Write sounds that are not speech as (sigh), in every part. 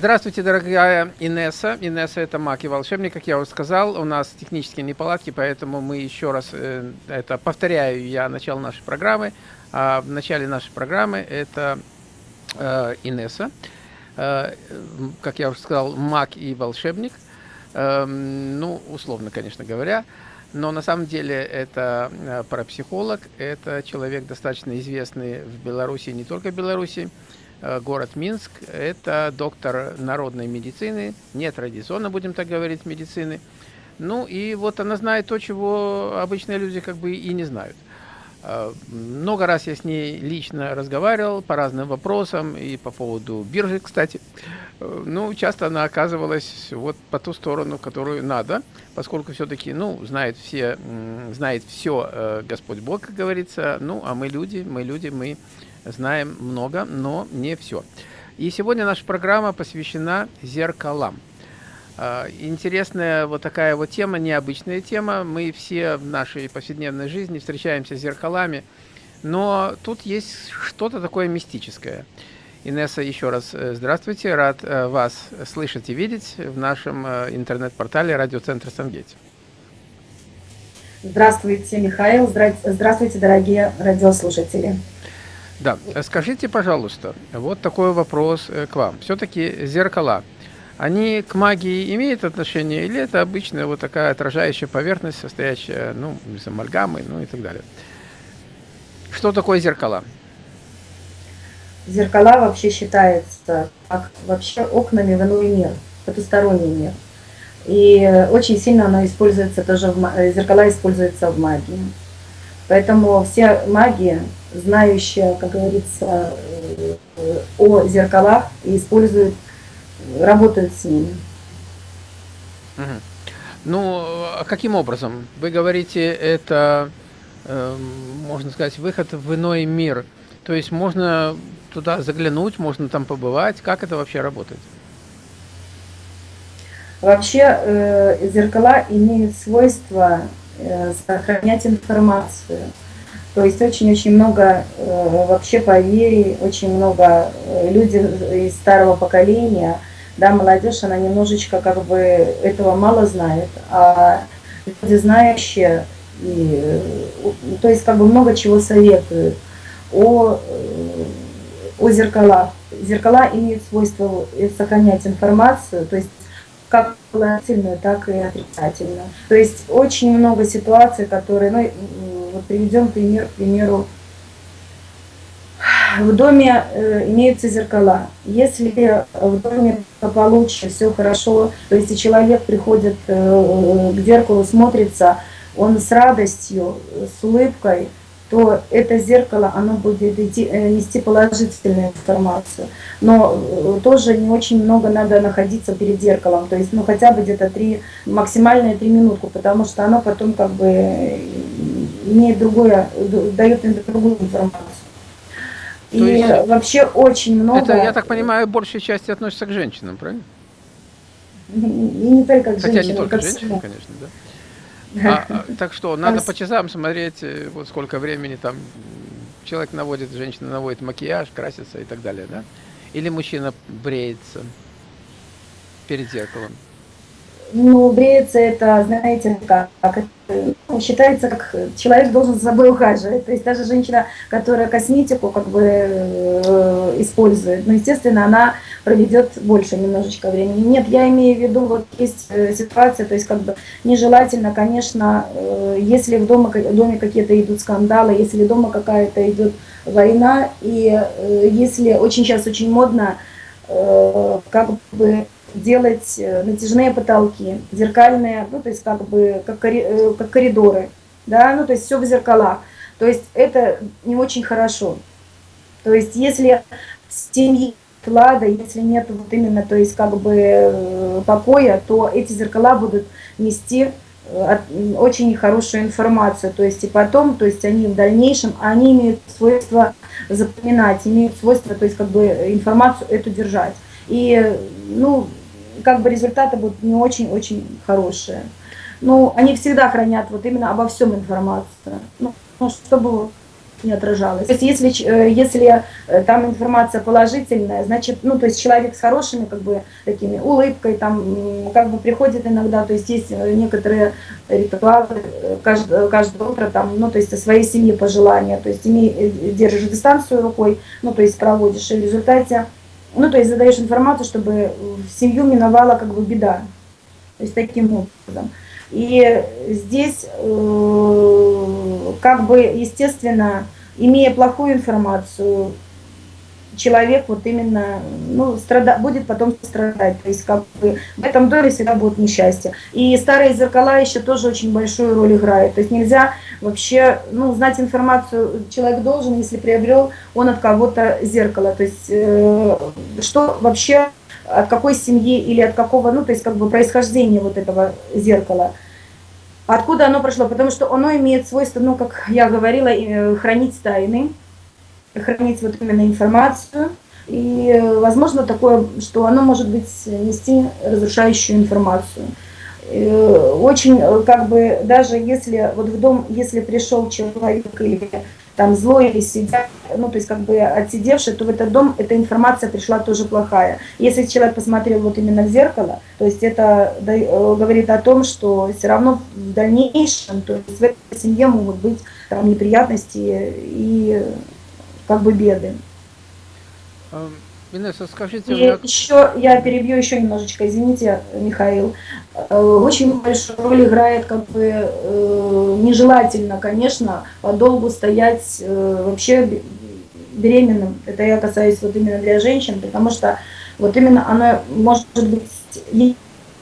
Здравствуйте, дорогая Инесса. Инесса – это маг и волшебник, как я уже сказал. У нас технические неполадки, поэтому мы еще раз э, это повторяю я начало нашей программы. А в начале нашей программы это э, Инесса, э, как я уже сказал, маг и волшебник. Э, ну, условно, конечно говоря. Но на самом деле это э, парапсихолог, это человек достаточно известный в Беларуси, не только в Беларуси. Э, город Минск, это доктор народной медицины, не традиционно, будем так говорить, медицины. Ну и вот она знает то, чего обычные люди как бы и не знают. Э, много раз я с ней лично разговаривал по разным вопросам и по поводу биржи, кстати. Ну, часто она оказывалась вот по ту сторону, которую надо, поскольку все-таки, ну, знает все, знает все э, Господь Бог, как говорится. Ну, а мы люди, мы люди, мы знаем много, но не все. И сегодня наша программа посвящена зеркалам. А, интересная вот такая вот тема, необычная тема. Мы все в нашей повседневной жизни встречаемся с зеркалами, но тут есть что-то такое мистическое. Инесса, еще раз э, здравствуйте. Рад э, вас слышать и видеть в нашем э, интернет-портале радиоцентра Сангети. Здравствуйте, Михаил. Здравствуйте, дорогие радиослушатели. Да, скажите, пожалуйста, вот такой вопрос э, к вам. Все-таки зеркала, они к магии имеют отношение или это обычная вот такая отражающая поверхность, состоящая, ну, из амальгамы, ну и так далее? Что такое зеркала? Зеркала вообще считается как вообще окнами в иной мир, потусторонний мир. И очень сильно оно используется тоже, в, зеркала используются в магии. Поэтому все маги знающая, как говорится, э, о зеркалах и используют, работают с ними. Угу. Ну, а каким образом? Вы говорите, это, э, можно сказать, выход в иной мир. То есть можно туда заглянуть, можно там побывать. Как это вообще работает? Вообще э, зеркала имеют свойство э, сохранять информацию. То есть очень-очень много э, вообще поверий, очень много э, людей из старого поколения, да, молодежь, она немножечко как бы этого мало знает, а люди знающие, и, э, то есть как бы много чего советуют о, о зеркалах. Зеркала имеют свойство сохранять информацию, то есть как положительную, так и отрицательную. То есть очень много ситуаций, которые, ну, вот приведем пример, к примеру, в доме э, имеются зеркала. Если в доме получше, все хорошо, то есть человек приходит э, к зеркалу, смотрится, он с радостью, с улыбкой, то это зеркало, оно будет идти, э, нести положительную информацию. Но э, тоже не очень много надо находиться перед зеркалом, то есть ну хотя бы где-то три, максимальные три минутку, потому что оно потом как бы имеет другое, дает другую информацию. То и есть, вообще очень много... Это, я так понимаю, большей части относится к женщинам, правильно? И не только к Хотя женщинам. Хотя не только к женщинам, конечно, (laughs) да. А, а, так что, надо по часам смотреть, э, вот сколько времени там человек наводит, женщина наводит макияж, красится и так далее, да? Или мужчина бреется перед зеркалом? Ну, бреется это, знаете, как, как ну, считается, как человек должен за собой ухаживать. То есть даже женщина, которая косметику как бы э, использует, ну, естественно, она проведет больше немножечко времени. Нет, я имею в виду, вот есть э, ситуация, то есть как бы нежелательно, конечно, э, если в доме, доме какие-то идут скандалы, если дома какая-то идет война, и э, если очень сейчас очень модно, э, как бы делать э, натяжные потолки, зеркальные, ну, то есть как бы как, э, как коридоры, да, ну, то есть все в зеркалах. То есть это не очень хорошо. То есть если в семье клада, если нет вот именно, то есть как бы э, покоя, то эти зеркала будут нести очень хорошую информацию, то есть и потом, то есть они в дальнейшем, они имеют свойство запоминать, имеют свойство, то есть как бы информацию эту держать. И, ну, как бы результаты будут не очень-очень хорошие. Ну, они всегда хранят вот именно обо всем информацию. Ну, ну чтобы не отражалось. То есть если, э, если э, там информация положительная, значит, ну, то есть человек с хорошими, как бы, такими улыбкой, там, как бы приходит иногда, то есть есть э, некоторые ритуалы каждое, каждое утро, там, ну, то есть о своей семье пожелания, то есть имей, держишь дистанцию рукой, ну, то есть проводишь, и в результате, ну, то есть задаешь информацию, чтобы в семью миновала, как бы, беда. То есть таким образом. И здесь, э, как бы, естественно, имея плохую информацию, человек вот именно ну, страда, будет потом страдать. То есть как бы в этом доме всегда будет несчастье. И старые зеркала еще тоже очень большую роль играют. То есть нельзя вообще ну, знать информацию. Человек должен, если приобрел он от кого-то зеркало. То есть э, что вообще от какой семьи или от какого, ну, то есть как бы происхождения вот этого зеркала. Откуда оно прошло? Потому что оно имеет свойство, ну, как я говорила, э, хранить тайны, хранить вот именно информацию. И возможно такое, что оно может быть нести разрушающую информацию. Э, очень, э, как бы, даже если вот в дом, если пришел человек или там злой или сидят, ну, то есть как бы отсидевший, то в этот дом эта информация пришла тоже плохая. Если человек посмотрел вот именно в зеркало, то есть это э, говорит о том, что все равно в дальнейшем, то есть в этой семье могут быть там неприятности и как бы беды. Эм, Инесса, скажите... И меня... еще, я перебью еще немножечко, извините, Михаил. Э, очень большую роль играет, как бы, э, нежелательно, конечно, подолгу стоять э, вообще беременным. Это я касаюсь вот именно для женщин, потому что вот именно она может быть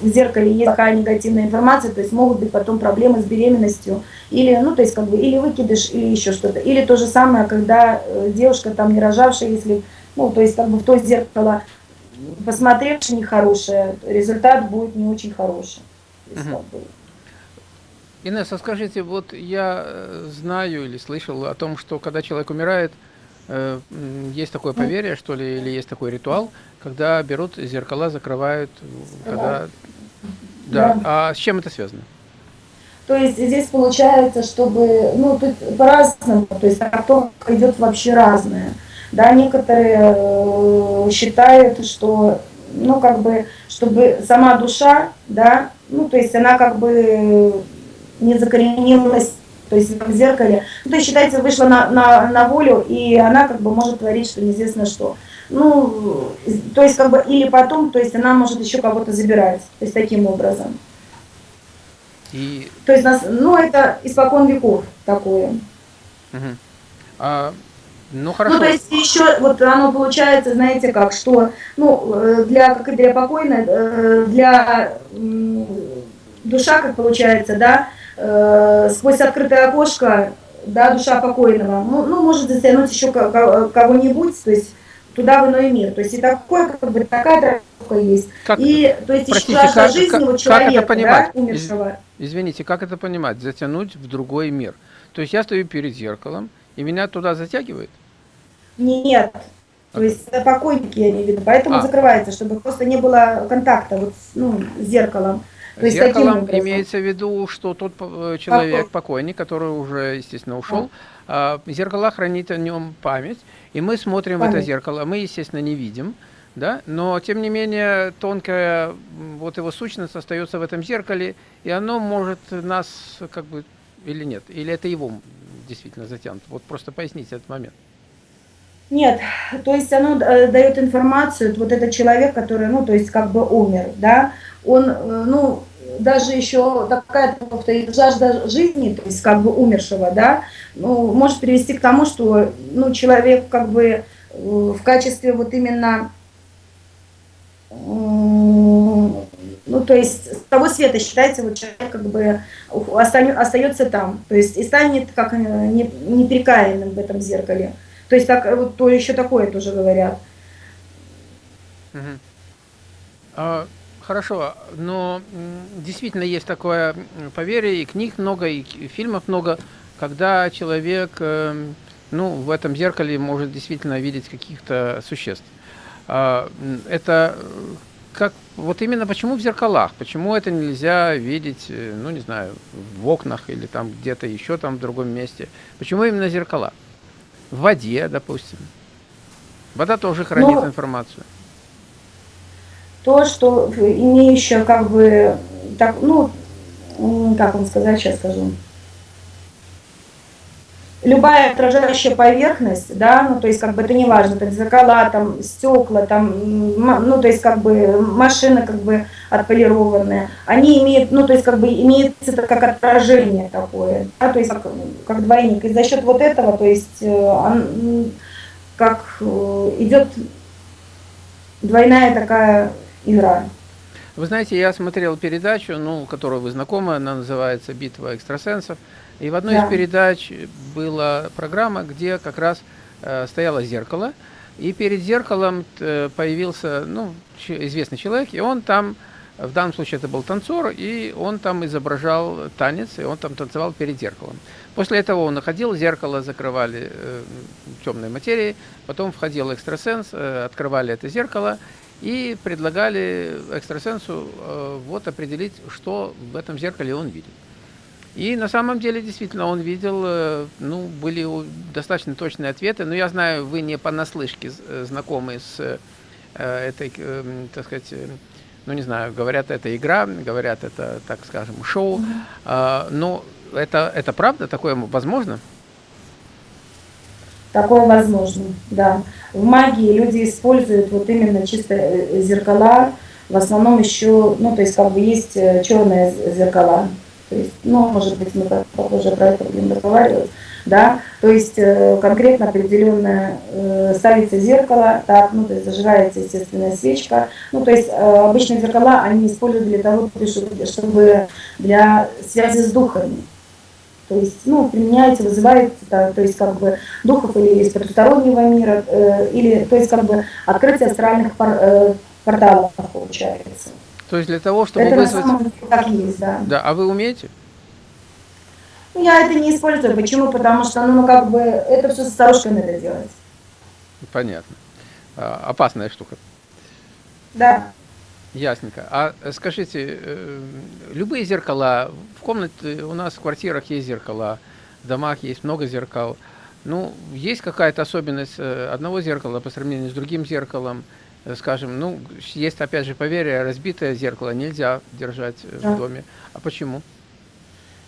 в зеркале есть такая негативная информация, то есть могут быть потом проблемы с беременностью, или, ну, то есть, как бы, или выкидыш, или еще что-то. Или то же самое, когда девушка там не рожавшая, если ну, то есть как бы в то зеркало посмотревши нехорошее, результат будет не очень хороший. Угу. Инесса, скажите, вот я э, знаю или слышал о том, что когда человек умирает, э, есть такое поверье, что ли, или есть такой ритуал, когда берут зеркала, закрывают, когда... Да. да. А с чем это связано? То есть здесь получается, чтобы, ну, тут по-разному, то есть трактовка идет вообще разная. Да, некоторые э, считают, что, ну, как бы, чтобы сама душа, да, ну, то есть она как бы не закоренилась, то есть в зеркале, ну, то есть считается, вышла на, на, на волю, и она как бы может творить, что неизвестно что. Ну, то есть как бы, или потом, то есть она может еще кого-то забирать, то есть таким образом. И... То есть, нас, ну, это испокон веков такое. Угу. А ну хорошо. Ну то есть еще вот оно получается, знаете как, что ну э, для как и для покойной, э, для душа как получается, да, э, сквозь открытое окошко, да, душа покойного, ну, ну может затянуть еще кого-нибудь, то есть туда в иной мир. То есть и такое, как бы такая травка есть. Как, и то есть простите, еще как, жизни как, человека, как это понимать? да, умершего. Извините, как это понимать? Затянуть в другой мир. То есть я стою перед зеркалом, и меня туда затягивает? Нет. То есть это покойники, я имею в виду. Поэтому а. закрывается, чтобы просто не было контакта вот ну, с зеркалом. То есть Зеркалом имеется в виду, что тот э, человек, покойник, который уже, естественно, ушел, а. зеркало хранит о нем память, и мы смотрим память. в это зеркало, мы, естественно, не видим, да, но, тем не менее, тонкая вот его сущность остается в этом зеркале, и оно может нас, как бы, или нет, или это его действительно затянут. Вот просто поясните этот момент. Нет, то есть оно э, дает информацию, вот этот человек, который, ну, то есть как бы умер, да, он, э, ну, даже еще такая жажда жизни, то есть как бы умершего, да, ну, может привести к тому, что, ну, человек как бы э, в качестве вот именно, ну, то есть с того света считается, вот человек как бы остается там, то есть и станет как неприкаянным в этом зеркале. То есть так, вот то еще такое тоже говорят. А, хорошо, но действительно есть такое поверье, и книг много, и фильмов много, когда человек эм, ну, в этом зеркале может действительно видеть каких-то существ. А, это как вот именно почему в зеркалах? Почему это нельзя видеть, э, ну не знаю, в окнах или там где-то еще там в другом месте? Почему именно зеркала? В воде, допустим. Вода тоже хранит Ну, информацию. то, что имеющее как бы, так, ну, как вам сказать, сейчас скажу. Любая отражающая поверхность, да, ну, то есть, как бы, это не важно, там, зеркала, там, стекла, там, ну, то есть, как бы, машины, как бы, отполированные, они имеют, ну, то есть, как бы, имеется это как отражение такое, да, то есть, как, как двойник, и за счет вот этого, то есть, э, он, как э, идет двойная такая игра. Вы знаете, я смотрел передачу, ну, которую вы знакомы, она называется «Битва экстрасенсов». И в одной Да. из передач была программа, где как раз э, стояло зеркало, и перед зеркалом э, появился ну, известный человек, и он там, в данном случае это был танцор, и он там изображал танец, и он там танцевал перед зеркалом. После этого он находил, зеркало закрывали э, темной материей, потом входил экстрасенс, э, открывали это зеркало, и предлагали экстрасенсу э, вот определить, что в этом зеркале он видит. И на самом деле, действительно, он видел, э, ну, были достаточно точные ответы, но я знаю, вы не понаслышке э, знакомы с э, этой, э, м, так сказать, э, ну, не знаю, говорят, это игра, говорят, это, так скажем, шоу, А, но это, это правда, такое возможно? Такое возможно, да. В магии люди используют вот именно чисто зеркала, в основном еще, ну, то есть как бы есть черные зеркала. То есть, ну, может быть, мы попозже про это будем разговаривать, да. То есть э, конкретно определенное э, ставится зеркало, так, ну, то есть зажигается естественная свечка. Ну, то есть э, обычные зеркала они используют для того, чтобы- для связи с духами. То есть, ну, применяется, вызывает, да, то есть, как бы, духов или из потустороннего мира, э, или, то есть, как бы, открытие астральных пор- э, порталов получается. То есть для того, чтобы это вызвать... так есть, да. Да, а вы умеете? Ну, я это не использую. Почему? Потому что, ну, как бы, это все со старушками надо делать. Понятно. А, опасная штука. Да. Ясненько. А э, скажите, э, любые зеркала, в комнате у нас в квартирах есть зеркала, в домах есть много зеркал. Ну, есть какая-то особенность э, одного зеркала по сравнению с другим зеркалом? Э, Скажем, ну, есть опять же поверье, разбитое зеркало нельзя держать э, Да. в доме. А почему?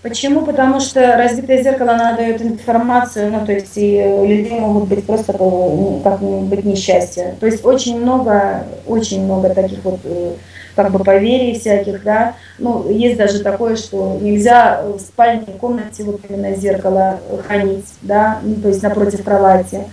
Почему? Потому что разбитое зеркало, оно дает информацию, ну, то есть и у людей могут быть просто ну, как быть несчастья. То есть очень много, очень много таких вот э, как бы поверий всяких, да. Ну, есть даже такое, что нельзя в спальне комнате вот именно зеркало хранить, да, ну, то есть напротив кровати.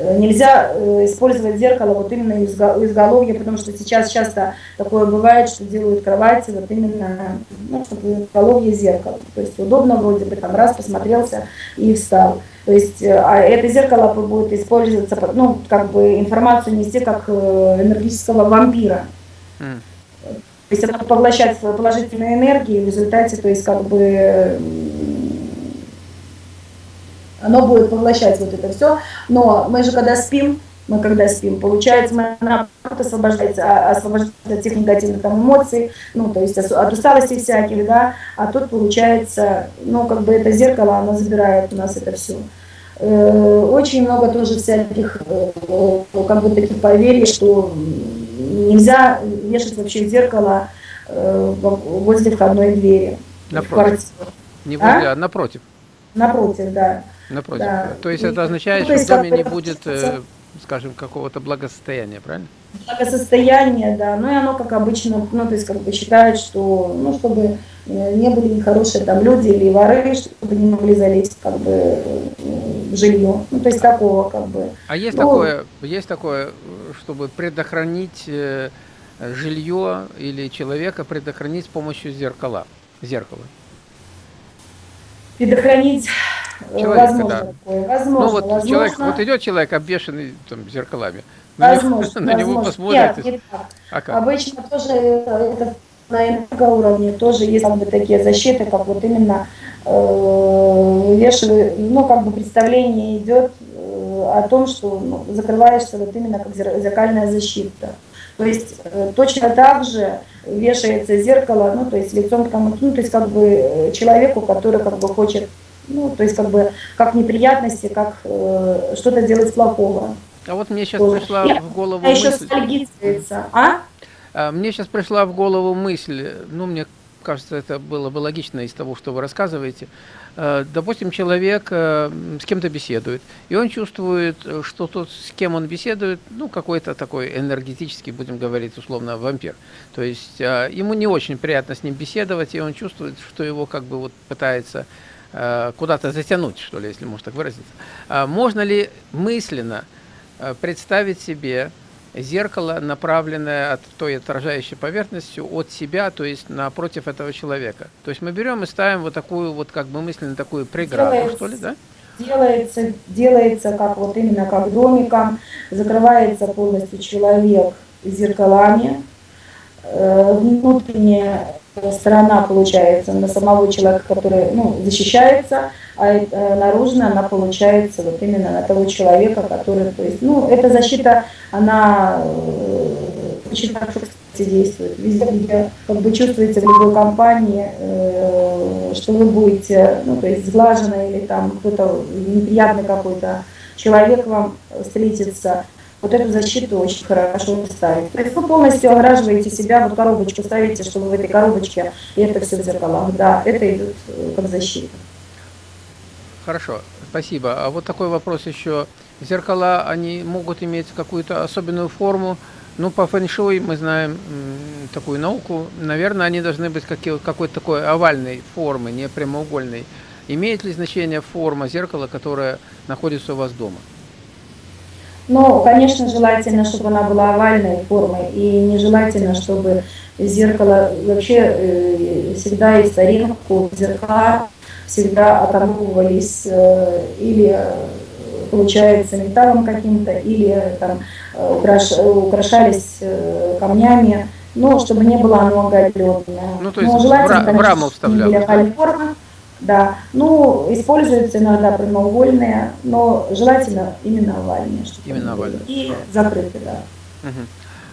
Э, Нельзя э, использовать зеркало вот именно у изго- у изголовья, потому что сейчас часто такое бывает, что делают кровати вот именно, ну, чтобы у изголовья зеркало. То есть удобно вроде бы, там раз посмотрелся и встал. То есть, э, а это зеркало будет использоваться, ну, как бы информацию нести как энергетического вампира. То есть оно поглощает положительные энергии, в результате, то есть как бы оно будет поглощать вот это все. Но мы же когда спим, мы когда спим, получается, мы наоборот освобождается, а- освобождается от тех негативных там, эмоций, ну, то есть от усталости всяких, да, а тут получается, ну, как бы это зеркало, оно забирает у нас это все. Очень много тоже всяких, э, э, как бы таких поверий, что нельзя вешать вообще зеркало э, во- возле входной двери. в Напротив. квартиру. Не А? возле, а напротив. Напротив, да. Напротив. Да. То есть И- это означает, ну, то что в доме не будет, э, скажем, какого-то благосостояния, правильно? Благосостояние, да, ну и оно, как обычно, ну, то есть, как бы считает, что, ну, чтобы э, не были нехорошие там люди или воры, чтобы не могли залезть, как бы, э, в жилье. Ну, то есть, такого, как бы. А есть Ну, такое, есть такое, чтобы предохранить э, жилье или человека предохранить с помощью зеркала, зеркала. Предохранить э, Человека, возможно да. такое. Возможно, ну вот возможно. человек, вот идет человек обвешенный там зеркалами, на него- Возможно, (laughs) на него посмотрите, Нет, не так. а как? Обычно тоже это, это на энергоуровне тоже есть как бы такие защиты, как вот именно э, вешаю, ну как бы представление идет э, о том, что ну, закрываешься вот именно как зер- зеркальная защита. То есть э, точно так же вешается зеркало, ну то есть лицом к тому, ну то есть как бы э, человеку, который как бы хочет Ну, то есть как бы как неприятности, как э, что-то делать плохого. А вот мне сейчас пришла Я, в голову а мысль... еще а? а? Мне сейчас пришла в голову мысль, ну, мне кажется, это было бы логично из того, что вы рассказываете. Э, допустим, человек э, с кем-то беседует, и он чувствует, что тот, с кем он беседует, ну, какой-то такой энергетический, будем говорить условно, вампир. То есть э, ему не очень приятно с ним беседовать, и он чувствует, что его как бы вот пытается куда-то затянуть, что ли, если можно так выразиться. А можно ли мысленно представить себе зеркало, направленное от той отражающей поверхностью от себя, то есть напротив этого человека. То есть мы берем и ставим вот такую вот как бы мысленно такую преграду, делается, что ли, да? Делается, делается как вот именно как домиком, закрывается полностью человек зеркалами, э, внутренняя сторона получается на самого человека, который ну, защищается, а э, наружная она получается вот именно на того человека, который, то есть, ну, эта защита, она э, очень хорошо, кстати, действует. Везде, где как бы чувствуете в любой компании, э, что вы будете, ну, то есть сглажено или там кто-то неприятный какой-то человек вам встретится, вот эту защиту очень хорошо ставить. То есть вы полностью ограживаете себя, вот коробочку ставите, чтобы в этой коробочке, и это все в зеркалах. Да, это идет как защита. Хорошо, спасибо. А вот такой вопрос еще. Зеркала, они могут иметь какую-то особенную форму. Ну, по фэншуй мы знаем такую науку. Наверное, они должны быть какой-то такой овальной формы, не прямоугольной. Имеет ли значение форма зеркала, которая находится у вас дома? Ну, конечно, желательно, чтобы она была овальной формы, и нежелательно, чтобы зеркало вообще э, всегда из старинку зеркала всегда оканговывались э, или э, получается металлом каким-то, или там украш, украшались камнями, но чтобы не было оно оголенное. Ну, то есть но желательно, в, конечно, в раму вставляли. Форма, да, ну, используются иногда прямоугольные, но желательно именно овальные. Именно овальные. И закрытые, да. Угу.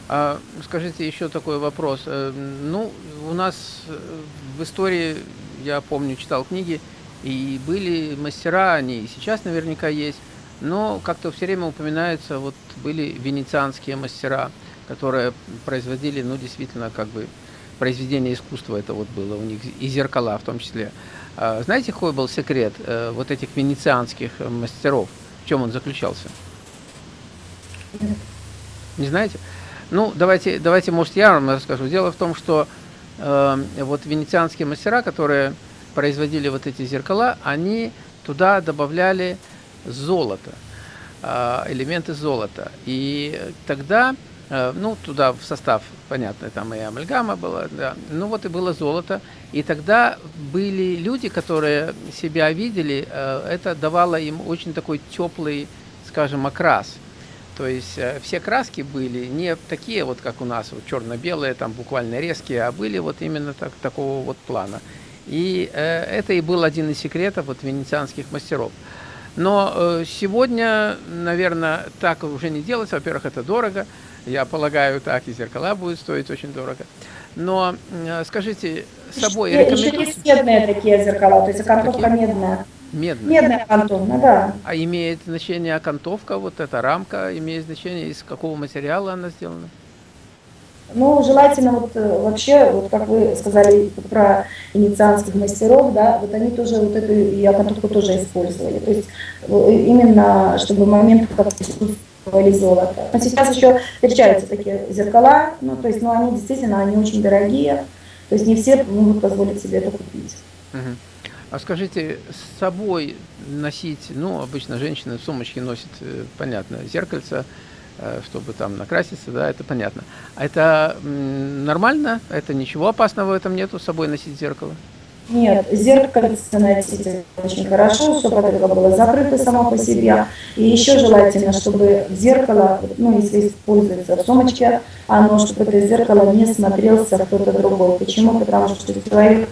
А, скажите еще такой вопрос. Э, ну, у нас э, в истории, я помню, читал книги, и были мастера, они и сейчас наверняка есть, но как-то все время упоминаются, вот были венецианские мастера, которые производили, ну, действительно, как бы произведение искусства это вот было у них, и зеркала в том числе. Знаете, какой был секрет э, вот этих венецианских мастеров? В чем он заключался? Не знаете? Ну, давайте, давайте, может, я вам расскажу. Дело в том, что э, вот венецианские мастера, которые производили вот эти зеркала, они туда добавляли золото, э, элементы золота. И тогда Э, ну, туда в состав, понятно, там и амальгама была, да, ну вот и было золото. И тогда были люди, которые себя видели, э, это давало им очень такой теплый, скажем, окрас. То есть э, все краски были не такие вот, как у нас, вот черно-белые, там буквально резкие, а были вот именно так, такого вот плана. И это и был один из секретов вот венецианских мастеров. Но сегодня, наверное, так уже не делается. Во-первых, это дорого. Я полагаю, так и зеркала будут стоить очень дорого. Но скажите, с собой еще, рекомендуете? Медные такие зеркала, то есть окантовка такие? медная. Медная? Медная окантовка, да. А имеет значение окантовка, вот эта рамка, имеет значение, из какого материала она сделана? Ну, желательно вот э, вообще, вот как вы сказали про иницианских мастеров, да, вот они тоже вот эту и окантовку тоже использовали. То есть э, именно, чтобы момент как или золото. Но сейчас еще встречаются такие зеркала, ну, то есть, ну, они действительно, они очень дорогие, то есть не все могут позволить себе это купить. А скажите, с собой носить, ну, обычно женщины в сумочке носят, э, понятно, зеркальце, э, чтобы там накраситься, да, это понятно. А это нормально? Это ничего опасного в этом нету, с собой носить зеркало? Нет, зеркальце носить очень хорошо, чтобы это было закрыто само по себе. И еще желательно, чтобы зеркало, ну, если используется в сумочке, оно, чтобы это зеркало не смотрелся кто-то другой. Почему? Потому что человек,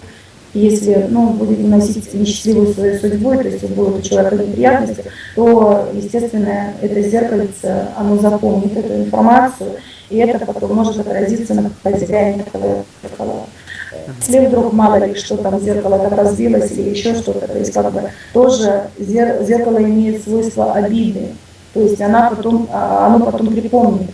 если ну, будет носить несчастливую свою судьбу, то есть будет у человека неприятности, то, естественно, это зеркальце, оно запомнит эту информацию, и это потом может отразиться на хозяине этого зеркала. Если вдруг мало ли что там зеркало там разбилось или еще что-то, то есть как бы тоже зеркало имеет свойство обиды, то есть она потом, а, оно потом припомнит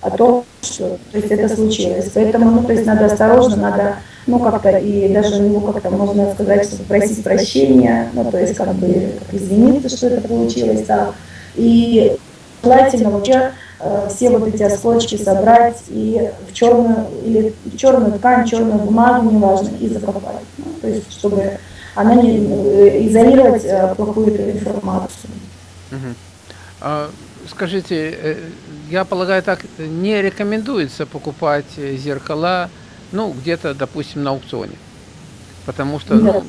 о том, что то есть это случилось. Поэтому, ну, то есть надо осторожно, надо, ну, как-то, и даже ну, как-то можно сказать, что попросить прощения, ну, то есть как бы извиниться, что это получилось, да. И желательно вообще э, все вот эти осколочки собрать и в черную, или черную ткань, черную бумагу, неважно, и закопать. Ну, то есть, чтобы она не э, изолировать э, плохую информацию. Угу. А, скажите, э, я полагаю, так не рекомендуется покупать зеркала, ну, где-то, допустим, на аукционе. Потому что... Нет,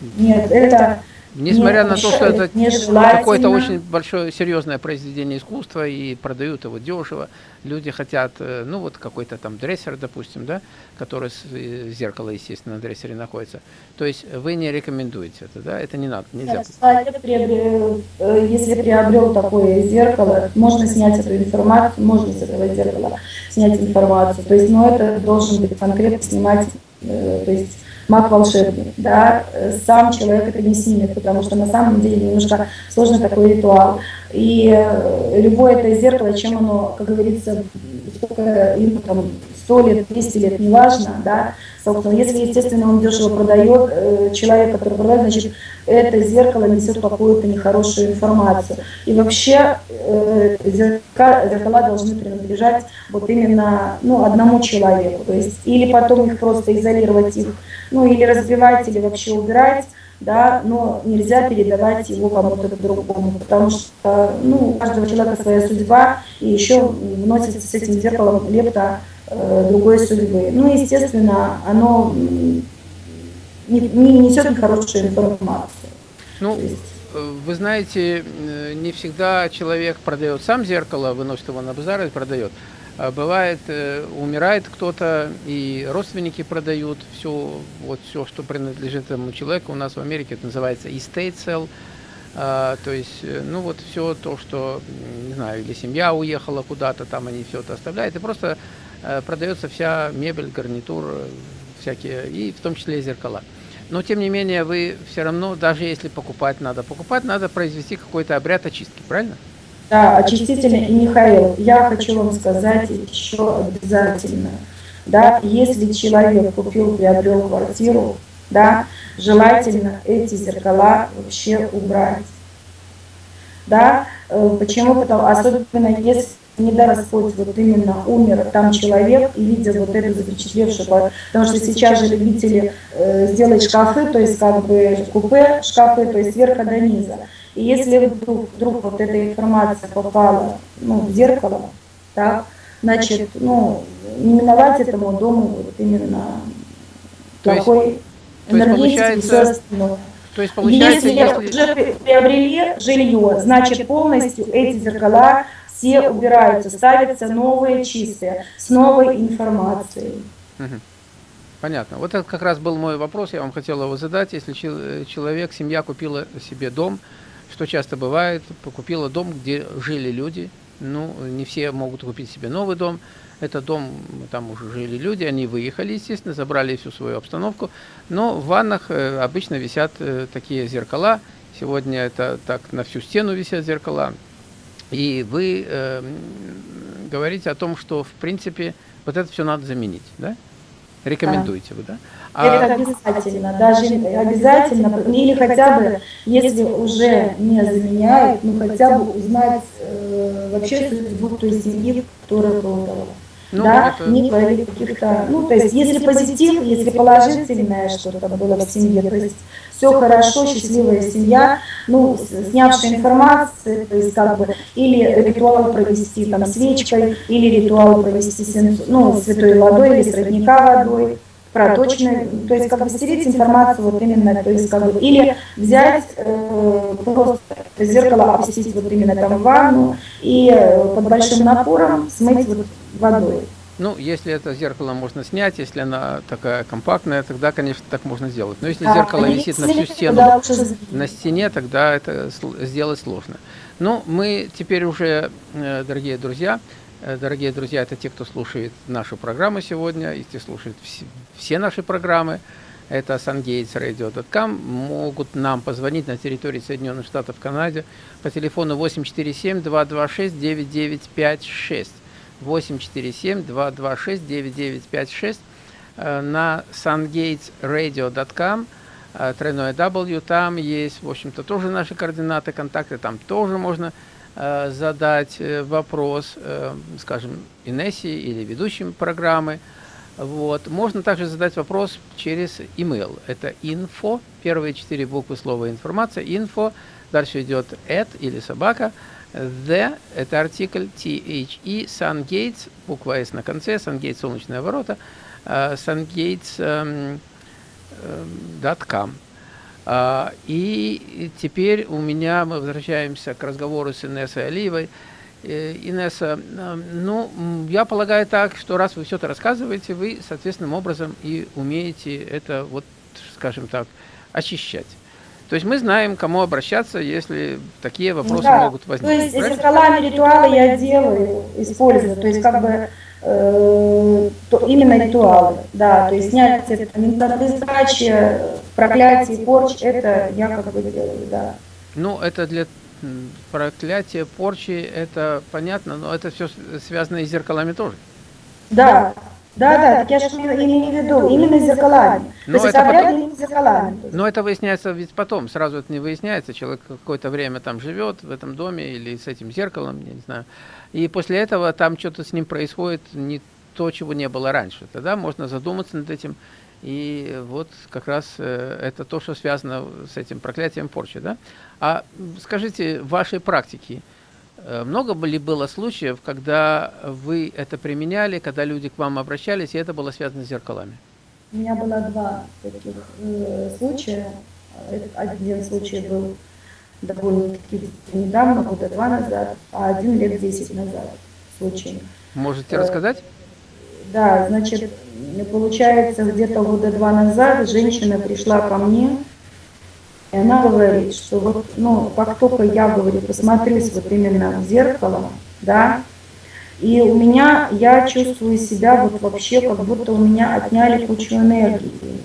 ну, нет это Несмотря на то, что это какое-то очень большое, серьезное произведение искусства и продают его дешево, люди хотят, э, ну вот какой-то там дрессер, допустим, да, который э, зеркало, естественно, на дрессере находится. То есть вы не рекомендуете это, да? Это не надо, нельзя. Приобрел, э, если приобрел такое зеркало, можно снять эту информацию, можно с этого зеркала снять информацию. То есть, но это должен быть конкретно снимать, то есть маг-волшебник, да, сам человек это не снимет, потому что на самом деле немножко сложный такой ритуал. И э, любое это зеркало, чем оно, как говорится, сколько ему там 100 лет, 200 лет, неважно, да, собственно, если, естественно, он дешево продает, э, человек, который продает, значит, это зеркало несет какую-то нехорошую информацию. И вообще э, зеркала, зеркала должны принадлежать вот именно ну, одному человеку, то есть или потом их просто изолировать их, ну или разбивать, или вообще убирать, да, но нельзя передавать его кому-то другому, потому что ну, у каждого человека своя судьба, и еще вносится с этим зеркалом лепта другой судьбы. Ну, естественно, оно не, не несет нехорошую информацию. Ну, э, вы знаете, э, не всегда человек продает сам зеркало, выносит его на базар и продает. А бывает, э, умирает кто-то, и родственники продают все, вот все, что принадлежит этому человеку. У нас в Америке это называется estate sale. А, то есть, э, ну вот все то, что, не знаю, или семья уехала куда-то, там они все это оставляют, и просто э, продается вся мебель, гарнитур, всякие, и в том числе зеркала. Но, тем не менее, вы все равно, даже если покупать надо, покупать надо произвести какой-то обряд очистки, правильно? Да, очистительный. И, Михаил, я хочу вам сказать еще обязательно, да, если человек купил, приобрел квартиру, да, желательно эти зеркала вообще убрать. Да, э, почему? Потому, особенно если не дай Господь, вот именно умер там человек, и видя вот эту запечатлевшую, потому что сейчас же любители э, сделать шкафы, то есть как бы купе шкафы, то есть сверху до низа. И если вдруг, вдруг вот эта информация попала ну, в зеркало, так, значит, ну, не миновать этому дому вот именно то плохой энергетики и все остальное. То есть получается, если, если уже приобрели жилье, значит полностью эти зеркала все убираются, ставятся новые чистые, с новой информацией. Понятно. Вот это как раз был мой вопрос, я вам хотел его задать. Если человек, семья купила себе дом, что часто бывает, купила дом, где жили люди, ну, не все могут купить себе новый дом, это дом, там уже жили люди, они выехали, естественно, забрали всю свою обстановку, но в ваннах э, обычно висят э, такие зеркала, сегодня это так на всю стену висят зеркала, и вы э, говорите о том, что, в принципе, вот это все надо заменить, да? Рекомендуете вы, да? А... Это обязательно, даже обязательно, или хотя бы, если уже не заменяют, ну хотя бы узнать э, вообще судьбу той семьи, которая продала. Ну, да, это... не творили каких-то, ну, то есть, если позитив, если положительное что-то было в семье, то есть, все хорошо, счастливая семья, ну, снявшая информацию, то есть, как бы, или ритуал провести там свечкой, или ритуал провести, ну, святой водой, или с родника водой, проточной, то есть как бы стереть информацию вот именно, то есть как бы, или взять э, просто зеркало, опустить вот именно там в ванну и э, под большим напором смыть вот водой. Ну, если это зеркало можно снять, если она такая компактная, тогда, конечно, так можно сделать. Но если а, зеркало висит на всю стену, на стене, тогда это сделать сложно. Ну, мы теперь уже, э, дорогие друзья, Э, дорогие друзья, это те, кто слушает нашу программу сегодня, и те слушают все, наши программы. Это sungatesradio.com. Могут нам позвонить на территории Соединенных Штатов Канады по телефону 847-226-9956. 847-226-9956 на sungatesradio.com э, тройное W, там есть, в общем-то, тоже наши координаты, контакты, там тоже можно Э, задать э, вопрос, э, скажем, Инессе или ведущим программы. Вот. Можно также задать вопрос через email. Это info, первые четыре буквы слова информация, info, дальше идет at или собака, the, это артикль, the, sungates, буква s на конце, sungates, солнечные ворота, sungates.com. А, и теперь у меня, мы возвращаемся к разговору с Инессой Алиевой. Э, Инесса, а, ну, я полагаю так, что раз вы все это рассказываете, вы соответственным образом и умеете это, вот, скажем так, очищать. То есть мы знаем, кому обращаться, если такие вопросы да. могут возникнуть. То есть зеркалами ритуалы я делаю, использую. То есть как бы э, то, именно ритуалы. Да, то есть снять это недостачи, проклятие, порч, это я как бы делаю, да. Ну, это для проклятия, порчи, это понятно, но это все связано и с зеркалами тоже. Да, да, да, так я же имею в виду, именно с зеркалами. Но То есть это потом... именно зеркалами. Но это выясняется ведь потом, сразу это не выясняется. Человек какое-то время там живет в этом доме или с этим зеркалом, я не знаю. И после этого там что-то с ним происходит не то, чего не было раньше. Тогда можно задуматься над этим и вот как раз э, это то, что связано с этим проклятием порчи. Да? А скажите, в вашей практике э, много ли было случаев, когда вы это применяли, когда люди к вам обращались, и это было связано с зеркалами? У меня было два таких э, случая. Один случай был довольно-таки недавно, года два назад, а один лет десять назад случай. Можете рассказать? Да, значит, получается, где-то года два назад женщина пришла ко мне, и она говорит, что вот, ну, как только я, говорю, посмотрюсь вот именно в зеркало, да, и у меня, я чувствую себя вот вообще, как будто у меня отняли кучу энергии.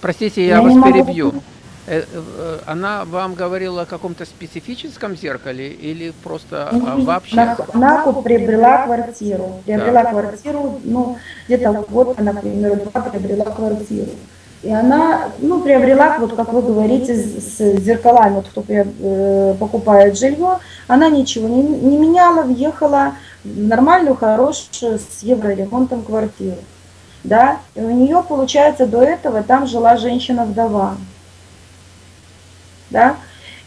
Простите, я, я вас перебью. Могу... Э, э, она вам говорила о каком-то специфическом зеркале или просто вообще? На, Наку приобрела квартиру. Приобрела да. квартиру, ну, где-то год, она, например, два приобрела квартиру. И она, ну, приобрела, вот как вы говорите, с, с зеркалами, вот кто э, покупает жилье, она ничего не, не меняла, въехала в нормальную, хорошую, с евроремонтом квартиру. Да, и у нее, получается, до этого там жила женщина-вдова да,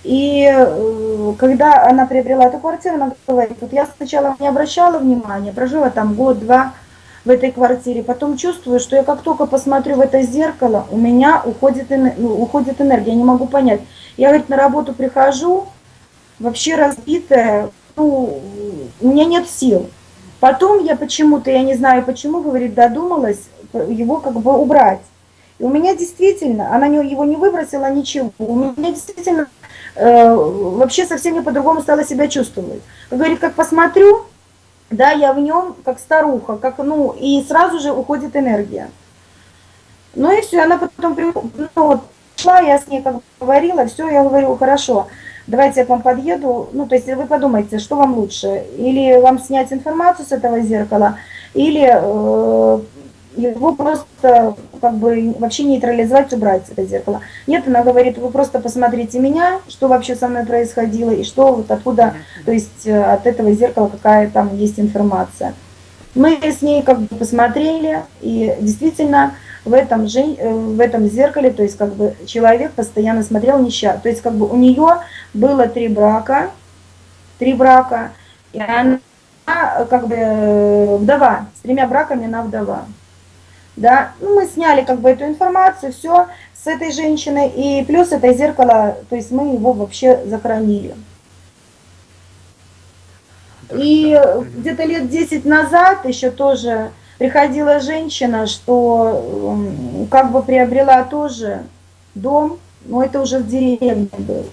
и э, когда она приобрела эту квартиру, она говорит, вот я сначала не обращала внимания, прожила там год-два в этой квартире, потом чувствую, что я как только посмотрю в это зеркало, у меня уходит, ну, уходит энергия, я не могу понять. Я, говорит, на работу прихожу, вообще разбитая, ну, у меня нет сил. Потом я почему-то, я не знаю почему, говорит, додумалась его как бы убрать. И у меня действительно, она его не выбросила, ничего. У меня действительно э, вообще совсем не по-другому стала себя чувствовать. Говорит, как посмотрю, да, я в нем как старуха, как, ну, и сразу же уходит энергия. Ну и все, она потом ну, вот, шла, я с ней как говорила, все, я говорю, хорошо, давайте я к вам подъеду, ну, то есть вы подумайте, что вам лучше, или вам снять информацию с этого зеркала, или э, его просто как бы вообще нейтрализовать, убрать это зеркало. Нет, она говорит, вы просто посмотрите меня, что вообще со мной происходило, и что вот откуда, то есть э, от этого зеркала какая там есть информация. Мы с ней как бы посмотрели, и действительно в этом, же, э, в этом зеркале, то есть как бы человек постоянно смотрел нища. То есть как бы у нее было три брака, три брака, и она как бы э, вдова, с тремя браками она вдова да, ну, мы сняли как бы эту информацию, все с этой женщиной, и плюс это зеркало, то есть мы его вообще захоронили. И где-то лет 10 назад еще тоже приходила женщина, что как бы приобрела тоже дом, но это уже в деревне был.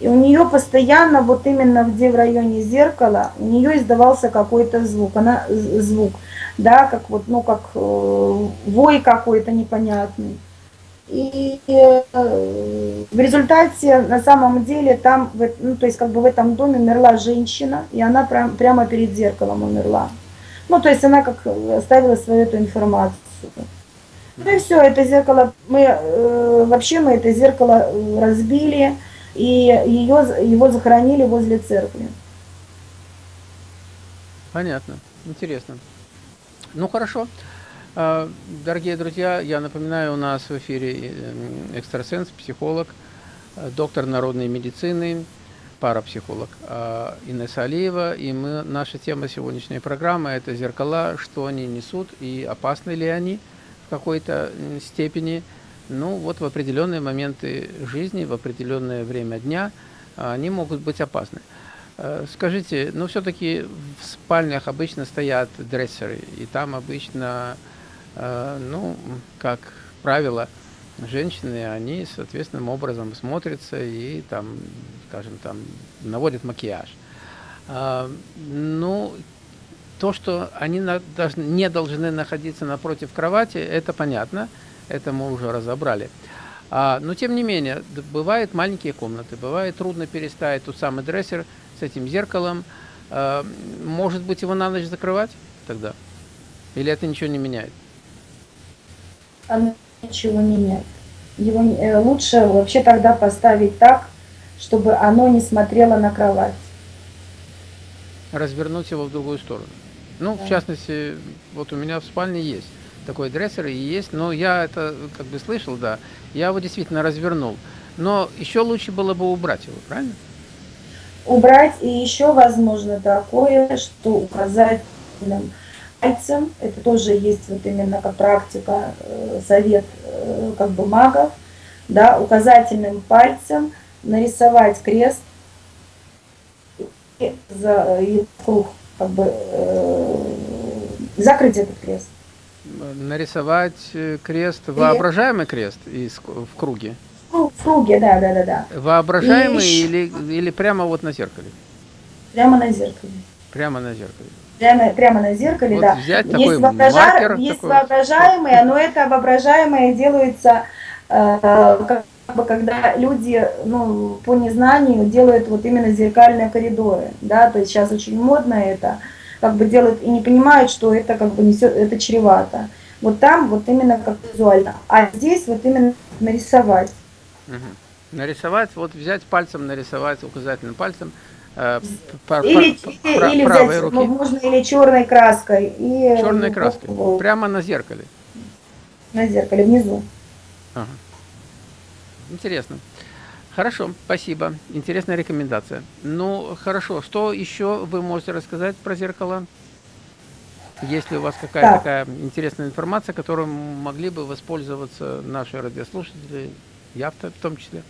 И у нее постоянно, вот именно где в районе зеркала, у нее издавался какой-то звук, она звук, да, как вот, ну, как э, вой какой-то непонятный. И э, в результате, на самом деле, там, ну, то есть как бы в этом доме умерла женщина, и она прям, прямо перед зеркалом умерла. Ну, то есть она как оставила свою эту информацию. Ну и все, это зеркало, мы, э, вообще мы это зеркало разбили, и ее, его захоронили возле церкви. Понятно, интересно. Ну хорошо. А, дорогие друзья, я напоминаю, у нас в эфире э, экстрасенс, психолог, э, доктор народной медицины, парапсихолог а, Инесса Алиева. И мы, наша тема сегодняшней программы – это зеркала, что они несут и опасны ли они в какой-то степени – ну, вот в определенные моменты жизни, в определенное время дня а, они могут быть опасны. Э, скажите, ну все-таки в спальнях обычно стоят дрессеры, и там обычно, э, ну, как правило, женщины, они соответственным образом смотрятся и там, скажем, там наводят макияж. А, ну, то, что они не должны находиться напротив кровати, это понятно – это мы уже разобрали. А, но тем не менее, бывают маленькие комнаты, бывает трудно переставить тот самый дрессер с этим зеркалом. А, может быть, его на ночь закрывать тогда? Или это ничего не меняет? Оно ничего не меняет. Его э, лучше вообще тогда поставить так, чтобы оно не смотрело на кровать. Развернуть его в другую сторону. Ну, да. в частности, вот у меня в спальне есть такой дрессер и есть, но я это как бы слышал, да, я его действительно развернул. Но еще лучше было бы убрать его, правильно? Убрать и еще возможно такое, что указательным пальцем, это тоже есть вот именно как практика, э, совет э, как бы магов, да, указательным пальцем нарисовать крест и за и круг, как бы э, закрыть этот крест нарисовать э, крест, воображаемый крест из, в круге? Ну, в круге, да, да, да. да. Воображаемый И... или, или прямо вот на зеркале? Прямо на зеркале. Прямо на зеркале. Прямо, прямо на зеркале, вот да. Взять есть такой вообража... маркер. Есть такой... воображаемые, но это воображаемое делается э, как бы когда люди ну, по незнанию делают вот именно зеркальные коридоры, да, то есть сейчас очень модно это, как бы делают и не понимают, что это как бы несет, это чревато. Вот там вот именно как визуально, а здесь вот именно нарисовать. Угу. Нарисовать, вот взять пальцем, нарисовать указательным пальцем. Э, или или, или взять, руки. Ну, можно или черной краской. И, черной краской, вот, прямо на зеркале. На зеркале, внизу. Ага. Интересно. Хорошо, спасибо. Интересная рекомендация. Ну, хорошо. Что еще вы можете рассказать про зеркало? Есть ли у вас какая-то да. такая интересная информация, которую могли бы воспользоваться наши радиослушатели, я в том числе?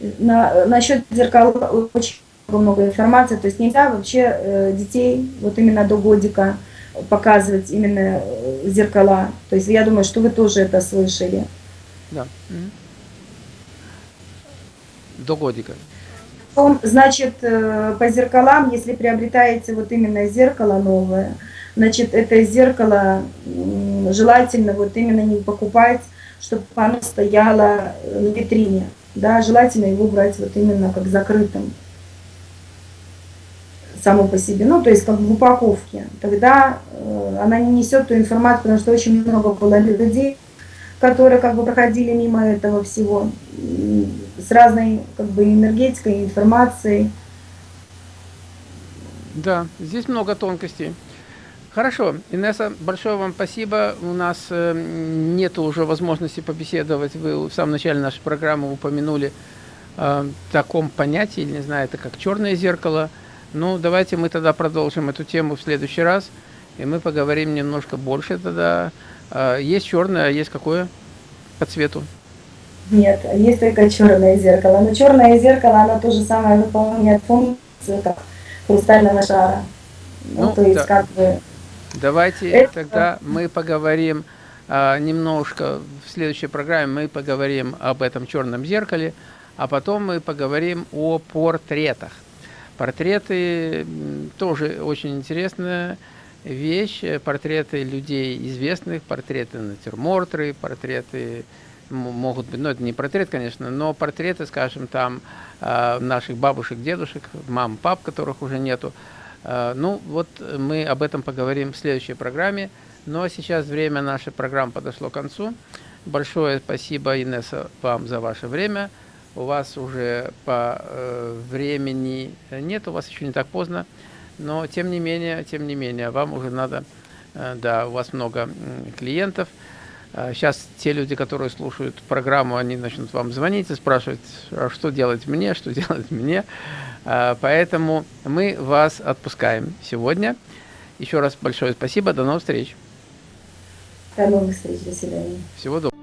На, насчет зеркал очень много информации. То есть нельзя вообще э, детей вот именно до годика показывать именно э, зеркала. То есть я думаю, что вы тоже это слышали. Да. Угу до годика? Значит, э, по зеркалам, если приобретаете вот именно зеркало новое, значит, это зеркало желательно вот именно не покупать, чтобы оно стояло на витрине. Да, желательно его брать вот именно как закрытым само по себе, ну, то есть как в упаковке. Тогда э, она не несет ту информацию, потому что очень много было людей, которые как бы проходили мимо этого всего с разной как бы энергетикой, информацией. Да, здесь много тонкостей. Хорошо, Инесса, большое вам спасибо. У нас э, нет уже возможности побеседовать. Вы в самом начале нашей программы упомянули о таком понятии, не знаю, это как черное зеркало. Ну, давайте мы тогда продолжим эту тему в следующий раз, и мы поговорим немножко больше тогда. Э, есть черное, а есть какое по цвету? Нет, есть только черное зеркало. Но черное зеркало, оно то же самое выполняет функцию, как хрустального шара. Ну, ну то есть, да. как бы... Давайте это... тогда мы поговорим а, немножко в следующей программе мы поговорим об этом черном зеркале, а потом мы поговорим о портретах. Портреты тоже очень интересная вещь. Портреты людей известных, портреты натюрморты, портреты могут быть, ну это не портрет, конечно, но портреты, скажем, там а, наших бабушек, дедушек, мам, пап, которых уже нету. А, ну вот мы об этом поговорим в следующей программе. Ну а сейчас время нашей программы подошло к концу. Большое спасибо, Инесса, вам за ваше время. У вас уже по э, времени нет, у вас еще не так поздно, но тем не менее, тем не менее, вам уже надо, э, да, у вас много клиентов. Сейчас а те люди, которые слушают программу, они начнут вам звонить и спрашивать, а что делать мне, что (laughs) делать мне. А, поэтому мы вас отпускаем сегодня. Еще раз большое спасибо. До новых встреч. До новых встреч. До свидания. Всего доброго.